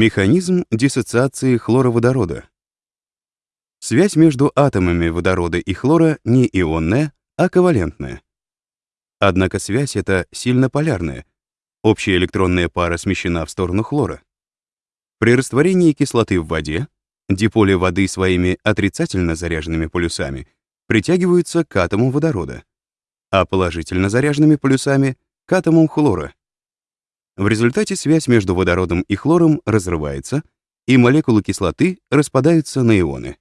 Механизм диссоциации хлороводорода. Связь между атомами водорода и хлора не ионная, а ковалентная. Однако связь эта сильно полярная. Общая электронная пара смещена в сторону хлора. При растворении кислоты в воде диполи воды своими отрицательно заряженными полюсами притягиваются к атому водорода, а положительно заряженными полюсами — к атомам хлора. В результате связь между водородом и хлором разрывается, и молекулы кислоты распадаются на ионы.